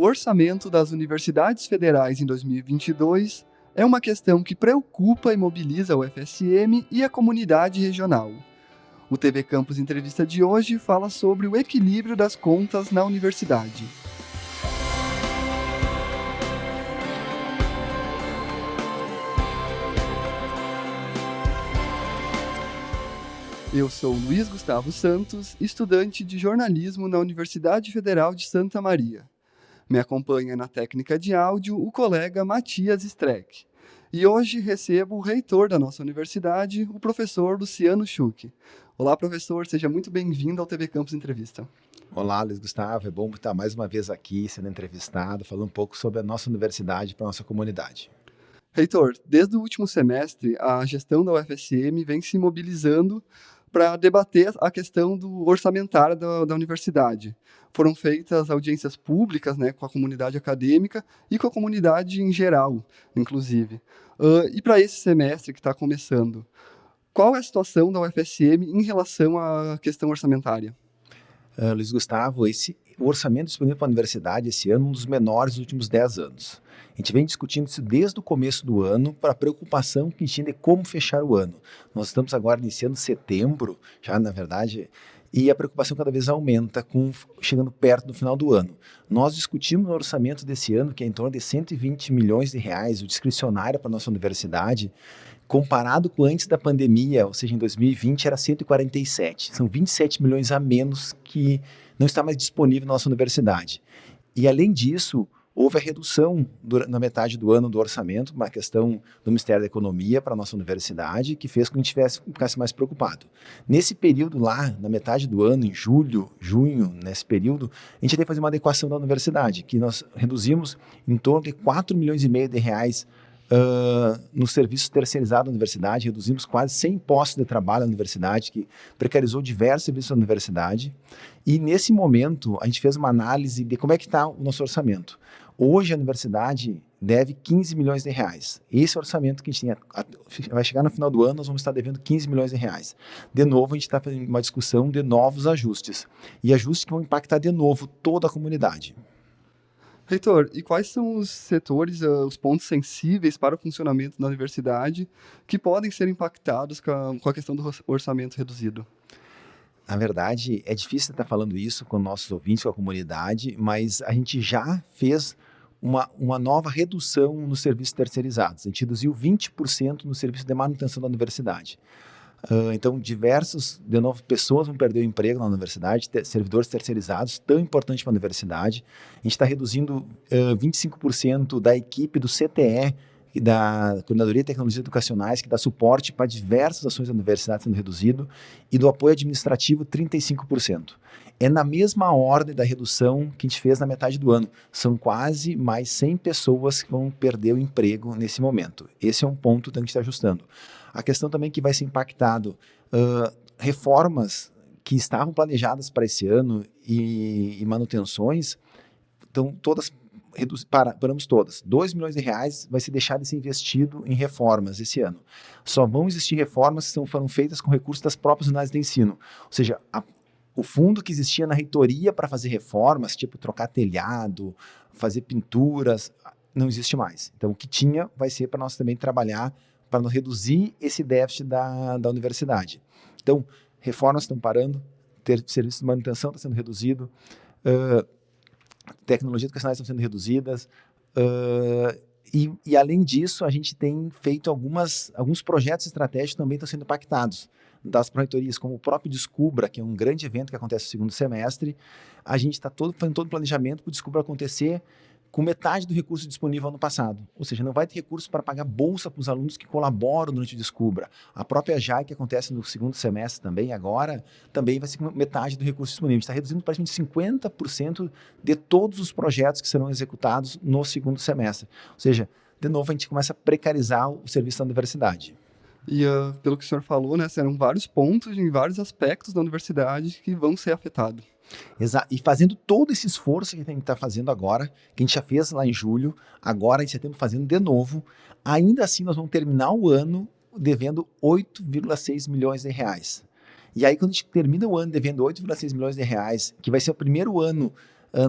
O orçamento das universidades federais em 2022 é uma questão que preocupa e mobiliza o FSM e a comunidade regional. O TV Campus Entrevista de hoje fala sobre o equilíbrio das contas na universidade. Eu sou Luiz Gustavo Santos, estudante de jornalismo na Universidade Federal de Santa Maria. Me acompanha na técnica de áudio o colega Matias Streck. E hoje recebo o reitor da nossa universidade, o professor Luciano Schuch. Olá, professor, seja muito bem-vindo ao TV Campus Entrevista. Olá, Luiz Gustavo, é bom estar mais uma vez aqui sendo entrevistado, falando um pouco sobre a nossa universidade para a nossa comunidade. Reitor, desde o último semestre, a gestão da UFSM vem se mobilizando para debater a questão do orçamentário da, da, universidade. Foram feitas audiências públicas né, com a comunidade acadêmica e com a comunidade em geral, inclusive. Uh, e para esse semestre que está começando, qual é a situação da UFSM em relação à questão orçamentária? Uh, Luiz Gustavo, esse, o orçamento disponível para a universidade esse ano é um dos menores dos últimos 10 anos. A gente vem discutindo isso desde o começo do ano para a preocupação que a gente tinha de como fechar o ano. Nós estamos agora iniciando setembro, já na verdade, e a preocupação cada vez aumenta, com, chegando perto do final do ano. Nós discutimos o orçamento desse ano, que é em torno de 120 milhões de reais, o discricionário para a nossa universidade, comparado com antes da pandemia, ou seja, em 2020 era 147. São 27 milhões a menos que não está mais disponível na nossa universidade. E além disso, houve a redução na metade do ano do orçamento, uma questão do Ministério da Economia para a nossa universidade, que fez com que a gente tivesse, ficasse mais preocupado. Nesse período lá, na metade do ano, em julho, junho, nesse período, a gente teve que fazer uma adequação da universidade, que nós reduzimos em torno de 4 milhões e meio de reais Uh, no serviço terceirizado da universidade, reduzimos quase 100 postos de trabalho na universidade, que precarizou diversos serviços da universidade. E nesse momento, a gente fez uma análise de como é que está o nosso orçamento. Hoje a universidade deve 15 milhões de reais. Esse orçamento que a gente tinha, vai chegar no final do ano, nós vamos estar devendo 15 milhões de reais. De novo, a gente está fazendo uma discussão de novos ajustes. E ajustes que vão impactar de novo toda a comunidade. Reitor, e quais são os setores, uh, os pontos sensíveis para o funcionamento da universidade que podem ser impactados com a, com a questão do orçamento reduzido? Na verdade, é difícil estar falando isso com nossos ouvintes, com a comunidade, mas a gente já fez uma, uma nova redução nos serviços terceirizados. A gente reduziu 20% no serviço de manutenção da universidade. Uh, então, diversas, de novo, pessoas vão perder o emprego na universidade, ter, servidores terceirizados, tão importante para a universidade. A gente está reduzindo uh, 25% da equipe do CTE, da Coordenadoria de Tecnologias Educacionais, que dá suporte para diversas ações da universidade sendo reduzido, e do apoio administrativo, 35%. É na mesma ordem da redução que a gente fez na metade do ano. São quase mais 100 pessoas que vão perder o emprego nesse momento. Esse é um ponto que a gente está ajustando. A questão também que vai ser impactado, uh, reformas que estavam planejadas para esse ano e, e manutenções, estão todas reduz, para, paramos todas. 2 milhões de reais vai ser deixado de ser investido em reformas esse ano. Só vão existir reformas que são, foram feitas com recursos das próprias unidades de ensino. Ou seja, a, o fundo que existia na reitoria para fazer reformas, tipo trocar telhado, fazer pinturas, não existe mais. Então, o que tinha vai ser para nós também trabalhar para reduzir esse déficit da, da universidade. Então, reformas estão parando, ter de manutenção está sendo reduzido, uh, tecnologias educacionais estão sendo reduzidas, uh, e, e, além disso, a gente tem feito algumas, alguns projetos estratégicos também estão sendo impactados das proreitorias, como o próprio Descubra, que é um grande evento que acontece no segundo semestre. A gente está todo, fazendo todo o planejamento para o Descubra acontecer com metade do recurso disponível no passado. Ou seja, não vai ter recurso para pagar bolsa para os alunos que colaboram durante o Descubra. A própria JAI, que acontece no segundo semestre também, agora, também vai ser com metade do recurso disponível. Está reduzindo praticamente 50% de todos os projetos que serão executados no segundo semestre. Ou seja, de novo, a gente começa a precarizar o serviço da universidade. E uh, pelo que o senhor falou, né, serão vários pontos em vários aspectos da universidade que vão ser afetados. E fazendo todo esse esforço que a gente está fazendo agora, que a gente já fez lá em julho, agora já está fazendo de novo, ainda assim nós vamos terminar o ano devendo 8,6 milhões de reais. E aí quando a gente termina o ano devendo 8,6 milhões de reais, que vai ser o primeiro ano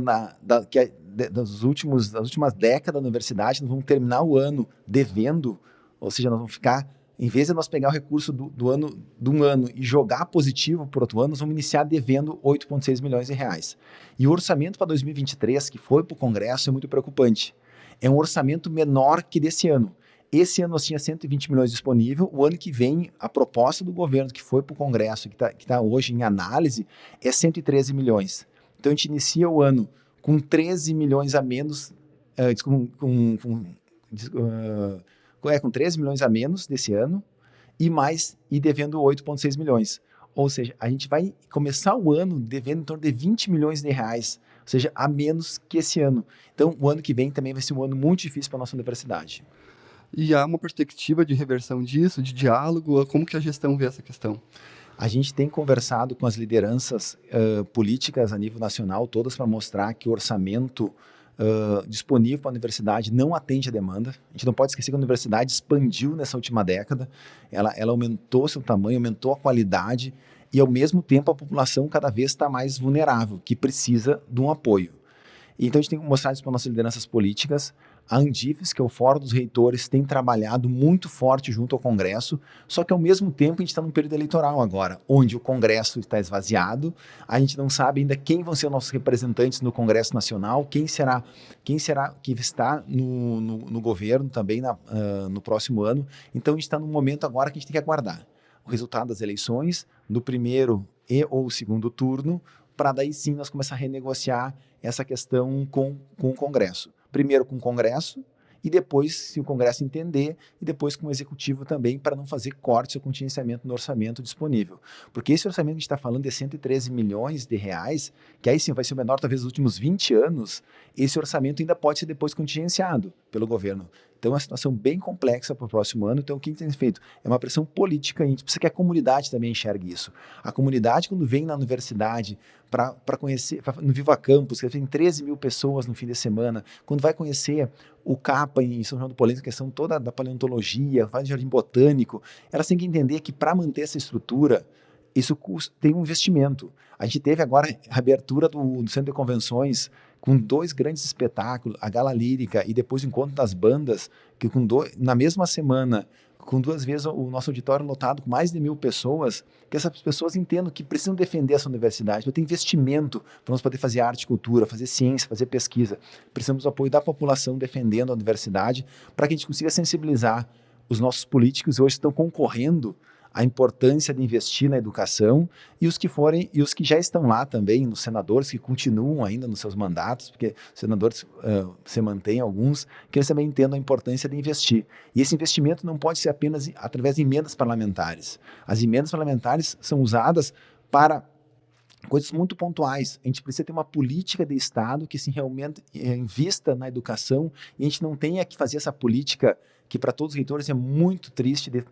na, da, que é, de, dos últimos, das últimas décadas da universidade, nós vamos terminar o ano devendo, ou seja, nós vamos ficar, em vez de nós pegar o recurso do, do ano, de um ano e jogar positivo para outro ano, nós vamos iniciar devendo 8,6 milhões de reais. E o orçamento para 2023, que foi para o Congresso, é muito preocupante. É um orçamento menor que desse ano. Esse ano nós tínhamos 120 milhões disponível. O ano que vem, a proposta do governo que foi para o Congresso, que está tá hoje em análise, é 113 milhões. Então a gente inicia o ano com 13 milhões a menos, uh, com, com, uh, é, com 13 milhões a menos desse ano, e mais, e devendo 8,6 milhões. Ou seja, a gente vai começar o ano devendo em torno de 20 milhões de reais, ou seja, a menos que esse ano. Então, o ano que vem também vai ser um ano muito difícil para a nossa universidade. E há uma perspectiva de reversão disso, de diálogo? Como que a gestão vê essa questão? A gente tem conversado com as lideranças uh, políticas a nível nacional, todas para mostrar que o orçamento disponível para a universidade não atende a demanda. A gente não pode esquecer que a universidade expandiu nessa última década, ela, ela aumentou seu tamanho, aumentou a qualidade e, ao mesmo tempo, a população cada vez está mais vulnerável, que precisa de um apoio. Então, a gente tem que mostrar isso para nossas lideranças políticas, a Andifes, que é o Fórum dos Reitores, tem trabalhado muito forte junto ao Congresso, só que ao mesmo tempo a gente está num período eleitoral agora, onde o Congresso está esvaziado, a gente não sabe ainda quem vão ser nossos representantes no Congresso Nacional, quem será, quem será que está no, no, no governo também na, uh, no próximo ano. Então a gente está num momento agora que a gente tem que aguardar o resultado das eleições, no primeiro e ou segundo turno, para daí sim nós começar a renegociar essa questão com, com o Congresso primeiro com o Congresso, e depois, se o Congresso entender, e depois com o Executivo também, para não fazer cortes ou contingenciamento no orçamento disponível. Porque esse orçamento que a gente está falando de 113 milhões de reais, que aí sim vai ser o menor talvez dos últimos 20 anos, esse orçamento ainda pode ser depois contingenciado pelo governo. Então é uma situação bem complexa para o próximo ano. Então o que a gente tem feito? É uma pressão política, a gente precisa que a comunidade também enxergue isso. A comunidade, quando vem na universidade para conhecer, pra, no Viva Campus, que tem 13 mil pessoas no fim de semana, quando vai conhecer o CAPA em São João do Polêmico, a questão toda da paleontologia, faz jardim botânico, elas têm que entender que para manter essa estrutura, isso tem um investimento. A gente teve agora a abertura do, do Centro de Convenções com dois grandes espetáculos, a Gala Lírica e depois o Encontro das Bandas, que com dois, na mesma semana, com duas vezes o nosso auditório lotado com mais de mil pessoas, que essas pessoas entendam que precisam defender essa universidade, para ter investimento para nós poder fazer arte e cultura, fazer ciência, fazer pesquisa. Precisamos do apoio da população defendendo a universidade, para que a gente consiga sensibilizar os nossos políticos hoje estão concorrendo a importância de investir na educação e os que forem e os que já estão lá também, nos senadores que continuam ainda nos seus mandatos, porque senadores uh, se mantêm alguns, que eles também entendam a importância de investir. E esse investimento não pode ser apenas através de emendas parlamentares. As emendas parlamentares são usadas para coisas muito pontuais. A gente precisa ter uma política de Estado que se realmente eh, invista na educação e a gente não tenha que fazer essa política que para todos os reitores é muito triste de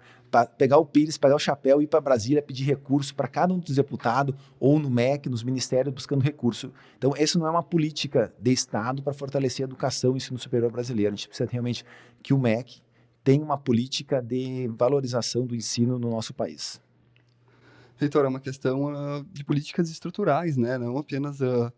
pegar o Pires, pegar o chapéu e ir para Brasília pedir recurso para cada um dos deputados ou no MEC, nos ministérios buscando recurso. Então, isso não é uma política de Estado para fortalecer a educação e o ensino superior brasileiro. A gente precisa realmente que o MEC tenha uma política de valorização do ensino no nosso país. Reitor, é uma questão uh, de políticas estruturais, né? não apenas uh,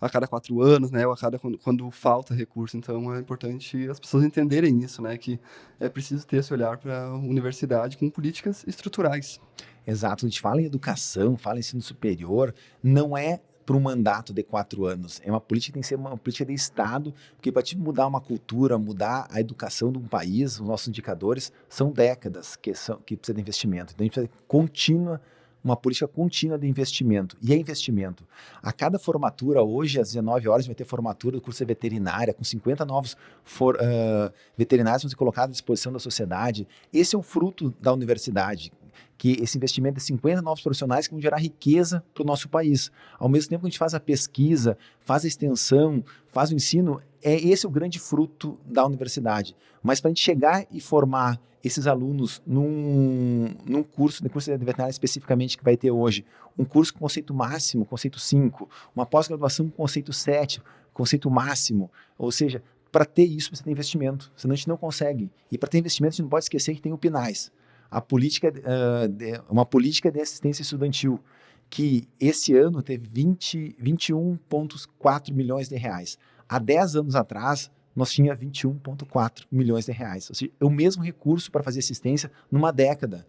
a cada quatro anos, né, ou a cada quando, quando, falta recurso. Então é importante as pessoas entenderem isso, né, que é preciso ter esse olhar para a universidade com políticas estruturais. Exato, a gente fala em educação, fala em ensino superior, não é para um mandato de quatro anos. É uma política que tem que ser uma política de Estado, porque para mudar uma cultura, mudar a educação de um país, os nossos indicadores, são décadas que, são, que precisa de investimento. Então a gente precisa de contínua uma política contínua de investimento. E é investimento. A cada formatura, hoje, às 19 horas, vai ter formatura do curso de veterinária, com 50 novos for, uh, veterinários vão ser colocados à disposição da sociedade. Esse é o fruto da universidade que esse investimento de 50 novos profissionais que vão gerar riqueza para o nosso país. Ao mesmo tempo que a gente faz a pesquisa, faz a extensão, faz o ensino, é esse o grande fruto da universidade. Mas para a gente chegar e formar esses alunos num, num curso, no curso de veterinária especificamente que vai ter hoje, um curso com conceito máximo, conceito 5, uma pós-graduação com conceito 7, conceito máximo, ou seja, para ter isso você tem investimento, senão a gente não consegue. E para ter investimento a gente não pode esquecer que tem o PINAIS, a política, uh, de, uma política de assistência estudantil, que esse ano teve 21,4 milhões de reais. Há 10 anos atrás, nós tinha 21,4 milhões de reais. Ou seja, é o mesmo recurso para fazer assistência numa década.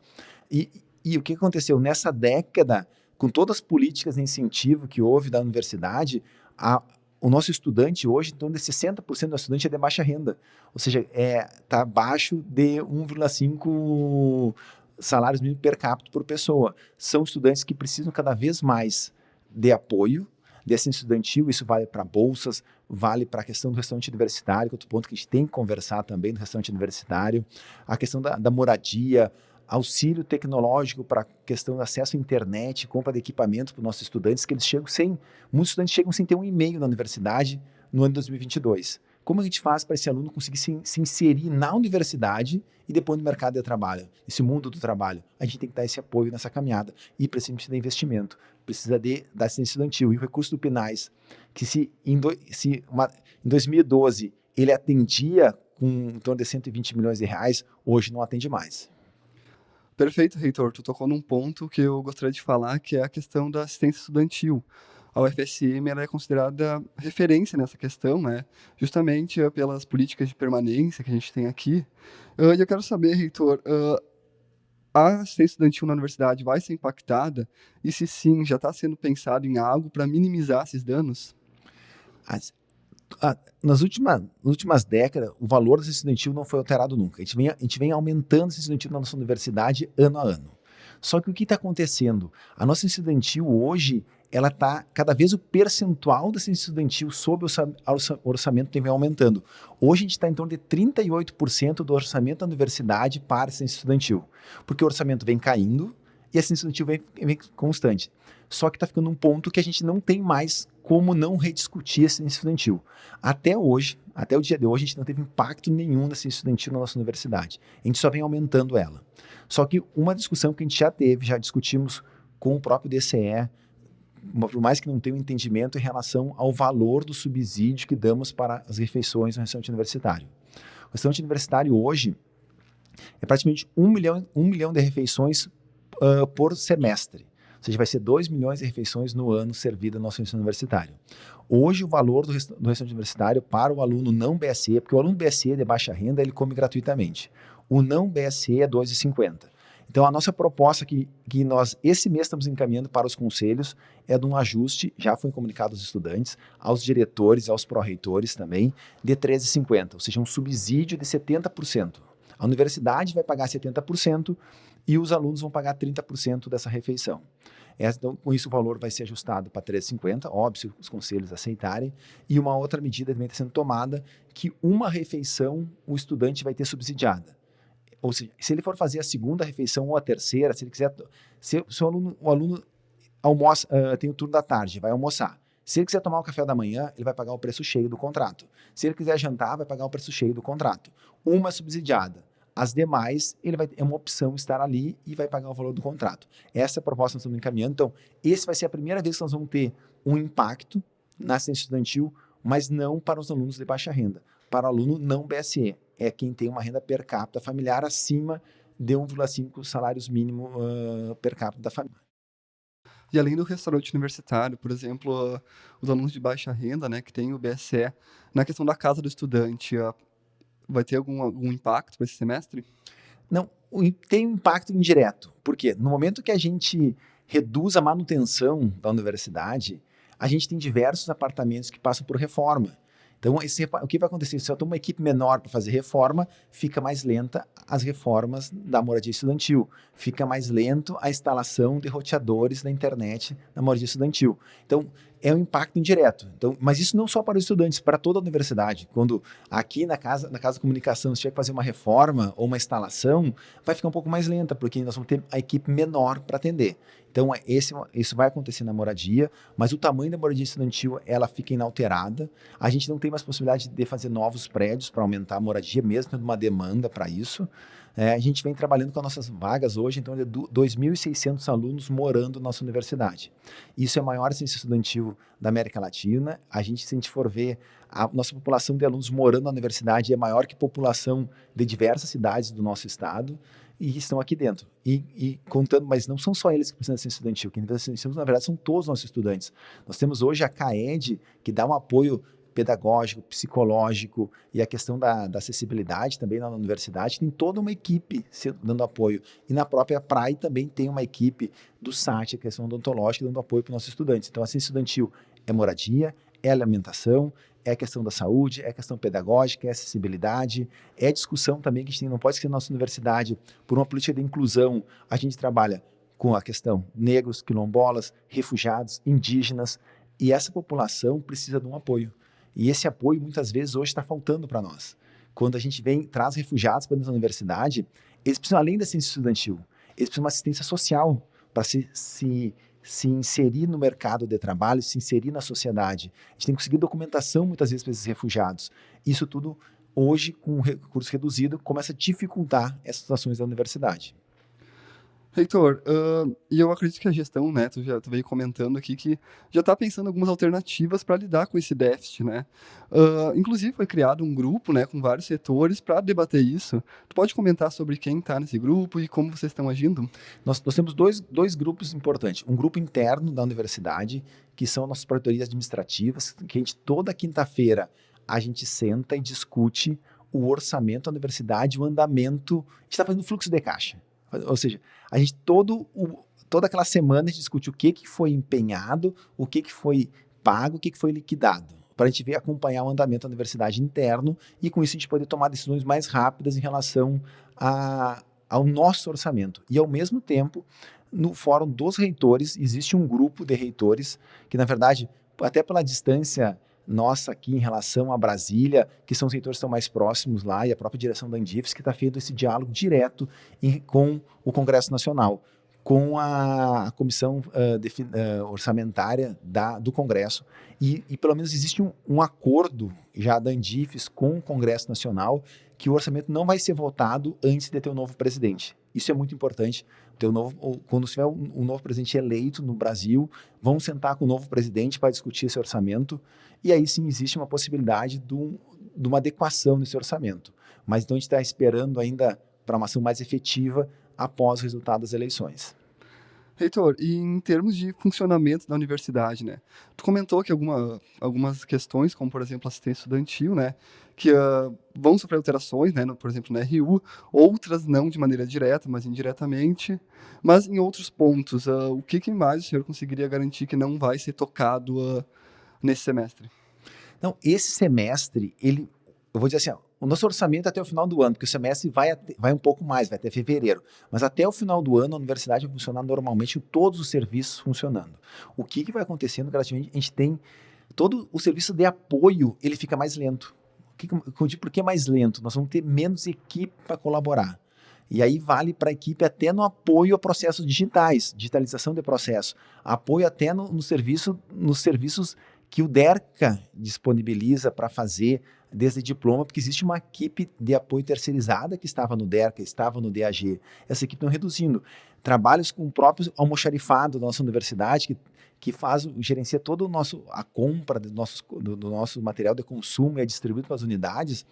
E, e o que aconteceu? Nessa década, com todas as políticas de incentivo que houve da universidade, a, o nosso estudante hoje, então, de 60% do estudante é de baixa renda. Ou seja, está é, tá abaixo de 1,5 salários mínimos per capita por pessoa. São estudantes que precisam cada vez mais de apoio, desse estudantil, isso vale para bolsas, vale para a questão do restaurante universitário, que é outro ponto que a gente tem que conversar também do restaurante universitário, a questão da, da moradia, auxílio tecnológico para questão do acesso à internet, compra de equipamento para os nossos estudantes, que eles chegam sem, muitos estudantes chegam sem ter um e-mail na universidade no ano de 2022. Como a gente faz para esse aluno conseguir se, se, inserir na universidade e depois no mercado de trabalho, nesse mundo do trabalho? A gente tem que dar esse apoio nessa caminhada e precisa de investimento, precisa de, da assistência estudantil. E o recurso do PINAIS, que se em, do, se uma, em 2012 ele atendia com em torno de 120 milhões de reais, hoje não atende mais. Perfeito, Reitor. Tu tocou num ponto que eu gostaria de falar, que é a questão da assistência estudantil. A UFSM é considerada referência nessa questão, né? justamente uh, pelas políticas de permanência que a gente tem aqui. Uh, e eu quero saber, Reitor, uh, a assistência estudantil na universidade vai ser impactada? E se sim, já está sendo pensado em algo para minimizar esses danos? As, nas, últimas, nas últimas décadas, o valor desse estudantil não foi alterado nunca. A gente vem, a gente vem aumentando esse estudantil na nossa universidade ano a ano. Só que o que está acontecendo? A nossa estudantil hoje, ela está, cada vez o percentual desse estudantil sobre o orçamento tem vem aumentando. Hoje a gente está em torno de 38% do orçamento da universidade para assistência estudantil, porque o orçamento vem caindo e a assistência estudantil vem, vem constante. Só que está ficando um ponto que a gente não tem mais como não rediscutir a ciência estudantil. Até hoje, até o dia de hoje, a gente não teve impacto nenhum da ciência estudantil na nossa universidade. A gente só vem aumentando ela. Só que uma discussão que a gente já teve, já discutimos com o próprio DCE, por mais que não tenha um entendimento em relação ao valor do subsídio que damos para as refeições no restaurante universitário. O restaurante universitário hoje é praticamente um milhão, um milhão de refeições uh, por semestre. Ou seja, vai ser 2 milhões de refeições no ano servida no nosso ensino universitário. Hoje, o valor do, rest do restaurante universitário para o aluno não BSE, porque o aluno BSE de baixa renda, ele come gratuitamente. O não BSE é 2,50. Então, a nossa proposta que, que nós, esse mês, estamos encaminhando para os conselhos é de um ajuste, já foi comunicado aos estudantes, aos diretores, aos pró-reitores também, de 13,50, ou seja, um subsídio de 70%. A universidade vai pagar 70% e os alunos vão pagar 30% dessa refeição. Então, com isso, o valor vai ser ajustado para 3,50, óbvio, se os conselhos aceitarem. E uma outra medida também está sendo tomada, que uma refeição o estudante vai ter subsidiada. Ou seja, se ele for fazer a segunda refeição ou a terceira, se ele quiser... Se, se o aluno, o aluno almoça, uh, tem o turno da tarde, vai almoçar. Se ele quiser tomar o café da manhã, ele vai pagar o preço cheio do contrato. Se ele quiser jantar, vai pagar o preço cheio do contrato. Uma subsidiada. As demais, ele vai é uma opção estar ali e vai pagar o valor do contrato. Essa é a proposta que nós estamos encaminhando. Então, esse vai ser a primeira vez que nós vamos ter um impacto na assistência estudantil, mas não para os alunos de baixa renda. Para o aluno não BSE, é quem tem uma renda per capita familiar acima de 1,5 salários mínimo uh, per capita da família. E além do restaurante universitário, por exemplo, uh, os alunos de baixa renda, né, que tem o BSE, na questão da casa do estudante, uh, vai ter algum, algum impacto para esse semestre? Não, tem um impacto indireto. Por quê? No momento que a gente reduz a manutenção da universidade, a gente tem diversos apartamentos que passam por reforma. Então, esse, o que vai acontecer? Se eu tenho uma equipe menor para fazer reforma, fica mais lenta as reformas da moradia estudantil. Fica mais lento a instalação de roteadores da internet na moradia estudantil. Então, é um impacto indireto. Então, mas isso não só para os estudantes, para toda a universidade. Quando aqui na casa, na casa de comunicação, se tiver que fazer uma reforma ou uma instalação, vai ficar um pouco mais lenta, porque nós vamos ter a equipe menor para atender. Então, é, esse, isso vai acontecer na moradia, mas o tamanho da moradia estudantil, ela fica inalterada. A gente não tem mais possibilidade de fazer novos prédios para aumentar a moradia, mesmo tendo uma demanda para isso. É, a gente vem trabalhando com as nossas vagas hoje, então, de 2.600 alunos morando na nossa universidade. Isso é a maior ciência estudantil da América Latina. A gente, se a gente for ver, a nossa população de alunos morando na universidade é maior que a população de diversas cidades do nosso estado e estão aqui dentro. E, e, contando, mas não são só eles que precisam de ciência estudantil, quem precisa na verdade, são todos os nossos estudantes. Nós temos hoje a CAED, que dá um apoio pedagógico, psicológico e a questão da, da, acessibilidade também na universidade, tem toda uma equipe dando apoio. E na própria PRAI também tem uma equipe do SAT, a questão odontológica, dando apoio para os nossos estudantes. Então, a ciência estudantil é moradia, é alimentação, é a questão da saúde, é a questão pedagógica, é acessibilidade, é discussão também que a gente tem, não pode ser na nossa universidade, por uma política de inclusão, a gente trabalha com a questão negros, quilombolas, refugiados, indígenas, e essa população precisa de um apoio. E esse apoio, muitas vezes, hoje está faltando para nós. Quando a gente vem, traz refugiados para dentro da universidade, eles precisam, além da assistência estudantil, eles precisam de uma assistência social para se, se, se inserir no mercado de trabalho, se inserir na sociedade. A gente tem que conseguir documentação, muitas vezes, para esses refugiados. Isso tudo, hoje, com recurso reduzido, começa a dificultar essas ações da universidade. Heitor, uh, e eu acredito que a gestão, né, tu já tu veio comentando aqui que já está pensando algumas alternativas para lidar com esse déficit, né? Uh, inclusive foi criado um grupo, né, com vários setores para debater isso. Tu pode comentar sobre quem está nesse grupo e como vocês estão agindo? Nós, nós temos dois, dois grupos importantes. Um grupo interno da universidade, que são nossas proretorias administrativas, que a gente toda quinta-feira a gente senta e discute o orçamento da universidade, o andamento. A gente está fazendo fluxo de caixa. Ou seja, a gente todo o, toda aquela semana a gente discute o que, que foi empenhado, o que, que foi pago, o que, que foi liquidado, para a gente ver acompanhar o andamento da universidade interno e com isso a gente poder tomar decisões mais rápidas em relação a, ao nosso orçamento. E ao mesmo tempo, no fórum dos reitores, existe um grupo de reitores que, na verdade, até pela distância nossa aqui em relação a Brasília, que são os setores que estão mais próximos lá, e a própria direção da Andifes, que está fazendo esse diálogo direto em, com o Congresso Nacional, com a, comissão uh, de, uh, orçamentária da, do Congresso. E, e, pelo menos existe um, um acordo já da Andifes com o Congresso Nacional que o orçamento não vai ser votado antes de ter um novo presidente. Isso é muito importante. Novo, quando tiver um, novo presidente eleito no Brasil, vamos sentar com o novo presidente para discutir esse orçamento. E aí sim existe uma possibilidade de, de uma adequação nesse orçamento. Mas então a gente está esperando ainda para uma ação mais efetiva após o resultado das eleições. Reitor, e em termos de funcionamento da universidade, né? Tu comentou que alguma, algumas questões, como por exemplo assistência estudantil, né, que uh, vão sofrer alterações, né, no, por exemplo na RU, outras não de maneira direta, mas indiretamente. Mas em outros pontos, uh, o que, que mais o senhor conseguiria garantir que não vai ser tocado uh, nesse semestre? Não, esse semestre, ele, eu vou dizer assim, ó, o nosso orçamento é até o final do ano, porque o semestre vai, vai um pouco mais, vai até fevereiro. Mas até o final do ano, a universidade vai funcionar normalmente, todos os serviços funcionando. O que, que vai acontecendo gradativamente? A gente tem todo o serviço de apoio, ele fica mais lento. Por que mais lento? Nós vamos ter menos equipe para colaborar. E aí vale para a equipe até no apoio a processos digitais, digitalização de processo, apoio até no, no serviço, nos serviços que o DERCA disponibiliza para fazer desde diploma, porque existe uma equipe de apoio terceirizada que estava no DERCA, estava no DAG. Essa equipe estão reduzindo. Trabalhos com o próprio almoxarifado da nossa universidade, que, que faz, gerencia todo o nosso, a compra do nosso, do, do nosso material de consumo e é distribuído para as unidades.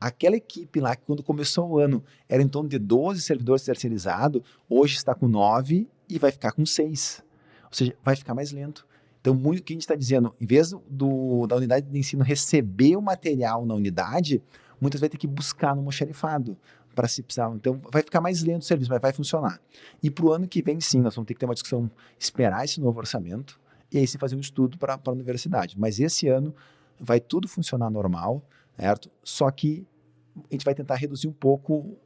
Aquela equipe lá, que quando começou o ano era em torno de 12 servidores terceirizados, hoje está com 9 e vai ficar com 6. Ou seja, vai ficar mais lento. Então, muito que a gente está dizendo, em vez do, da unidade de ensino receber o material na unidade, muitas vai ter que buscar no moxarifado para se precisar. Então, vai ficar mais lento o serviço, mas vai funcionar. E para o ano que vem, sim, nós vamos ter que ter uma discussão, esperar esse novo orçamento e aí se fazer um estudo para a universidade. Mas esse ano vai tudo funcionar normal, certo? Só que a gente vai tentar reduzir um pouco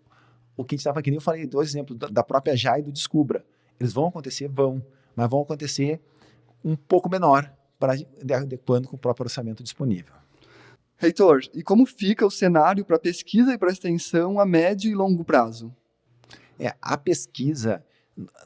o que a gente estava aqui. Eu falei dois exemplos da própria JAI e do Descubra. Eles vão acontecer? Vão. Mas vão acontecer um pouco menor, para adequando com o próprio orçamento disponível. Reitor, e como fica o cenário para pesquisa e para extensão a médio e longo prazo? É, a pesquisa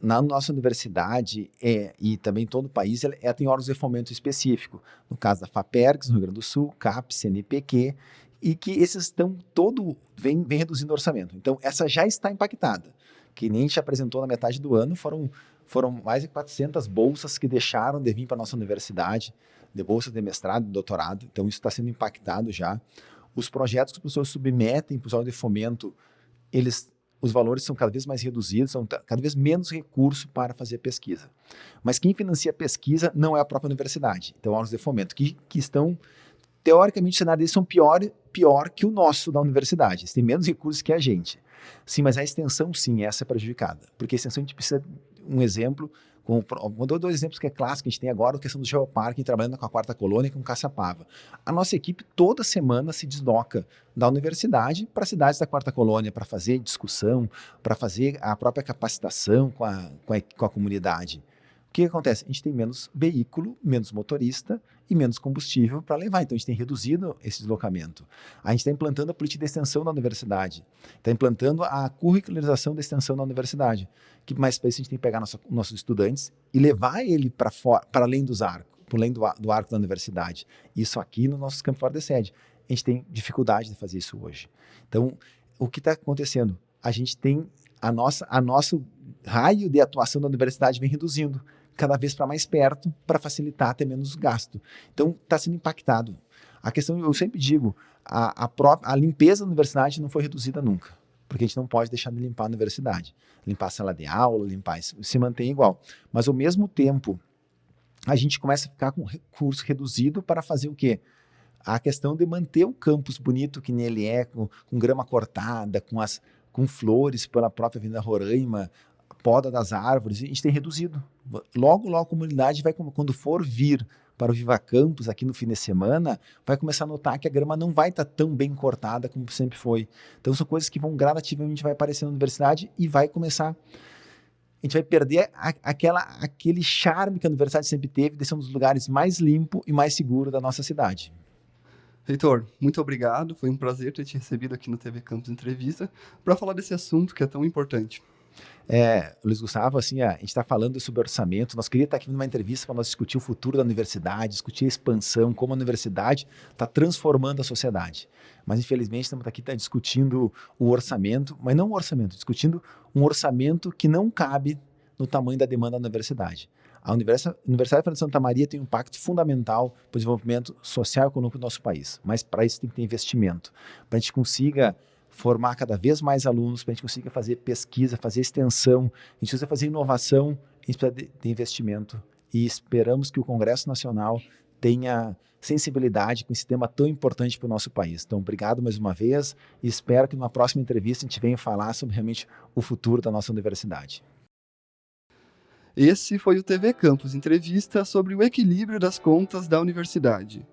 na nossa universidade é, e também em todo o país, ela, ela tem órgãos de fomento específico. No caso da FAPERGS, no Rio Grande do Sul, CAP, CNPq, e que esses estão todo vem, vem reduzindo o orçamento. Então, essa já está impactada. Que nem a gente apresentou na metade do ano, foram, foram mais de 400 bolsas que deixaram de vir para a nossa universidade, de bolsas de mestrado, de doutorado. Então, isso está sendo impactado já. Os projetos que as pessoas submetem para o de fomento, eles os valores são cada vez mais reduzidos, são cada vez menos recurso para fazer pesquisa. Mas quem financia a pesquisa não é a própria universidade, então órgãos de fomento, que, que estão, teoricamente, o cenário deles são pior, pior que o nosso da universidade, eles têm menos recursos que a gente. Sim, mas a extensão, sim, essa é prejudicada, porque a extensão a gente precisa, um exemplo, com, dou dois exemplos que é clássico, a gente tem agora a questão do geoparque, trabalhando com a quarta colônia e com Caçapava. A nossa equipe toda semana se desloca da universidade para cidades da quarta colônia para fazer discussão, para fazer a própria capacitação com a, com a, com a comunidade. O que acontece? A gente tem menos veículo, menos motorista e menos combustível para levar. Então, a gente tem reduzido esse deslocamento. A gente está implantando a política de extensão na universidade. Está implantando a curricularização da extensão na universidade. Que mais para isso a gente tem que pegar nosso, nossos estudantes e levar ele para além dos arcos, para além do, do arco da universidade. Isso aqui no nosso campo fora de sede. A gente tem dificuldade de fazer isso hoje. Então, o que está acontecendo? A gente tem a nossa, a nosso raio de atuação da universidade vem reduzindo cada vez para mais perto para facilitar ter menos gasto. Então, está sendo impactado. A questão, eu sempre digo, a, a, própria, a limpeza da universidade não foi reduzida nunca, porque a gente não pode deixar de limpar a universidade. Limpar a sala de aula, limpar se mantém igual. Mas, ao mesmo tempo, a gente começa a ficar com recurso reduzido para fazer o quê? A questão de manter o campus bonito que nele é, com, com grama cortada, com as com flores pela própria Avenida Roraima, poda das árvores, a gente tem reduzido. Logo, logo a comunidade vai, quando for vir para o Viva Campus aqui no fim de semana, vai começar a notar que a grama não vai estar tá tão bem cortada como sempre foi. Então são coisas que vão gradativamente vai aparecer na universidade e vai começar a gente vai perder a, aquela, aquele charme que a universidade sempre teve de ser um dos lugares mais limpo e mais seguro da nossa cidade. Reitor, muito obrigado. Foi um prazer ter te recebido aqui no TV Campus Entrevista para falar desse assunto que é tão importante. É, Luiz Gustavo, assim, a gente está falando sobre orçamento, nós queríamos estar aqui numa entrevista para nós discutir o futuro da universidade, discutir a expansão, como a universidade está transformando a sociedade. Mas, infelizmente, estamos aqui tá discutindo o orçamento, mas não o orçamento, discutindo um orçamento que não cabe no tamanho da demanda da universidade. A Universidade, Universidade de Santa Maria tem um impacto fundamental para o desenvolvimento social e econômico do nosso país, mas para isso tem que ter investimento, para a gente consiga formar cada vez mais alunos, para a gente conseguir fazer pesquisa, fazer extensão, a gente precisa fazer inovação, a gente precisa de, de investimento. E esperamos que o Congresso Nacional tenha sensibilidade com esse tema tão importante para o nosso país. Então, obrigado mais uma vez e espero que numa próxima entrevista a gente venha falar sobre realmente o futuro da nossa universidade. Esse foi o TV Campus Entrevista sobre o equilíbrio das contas da universidade.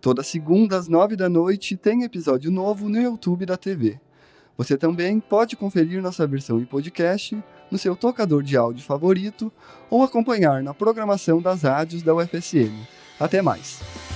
Toda segunda às nove da noite tem episódio novo no YouTube da TV. Você também pode conferir nossa versão em podcast no seu tocador de áudio favorito ou acompanhar na programação das rádios da UFSM. Até mais!